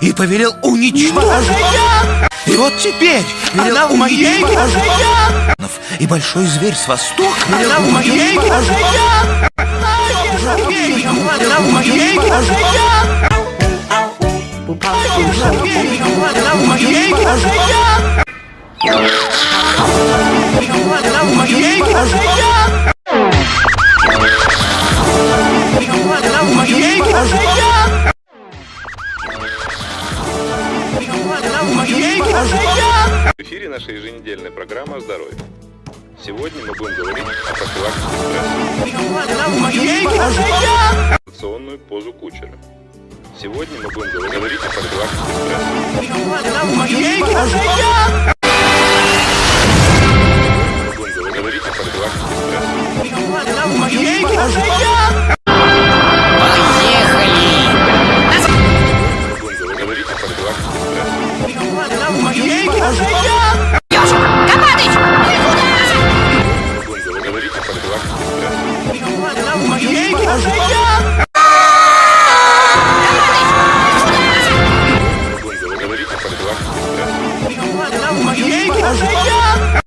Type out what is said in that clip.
И повелел уничтожить. И вот теперь велел Она в моей. И большой зверь с востока велел Она в моей. Она в моей Она в моей Она в моей в эфире наша еженедельная программа о здоровье. Сегодня мы будем говорить о профилактике стресса, инерционную позу кучера. Сегодня мы будем говорить о профилактике стресса, говорить о профилактике стресса, ежик. Ежик! Копатыч! Ежик! Ежик!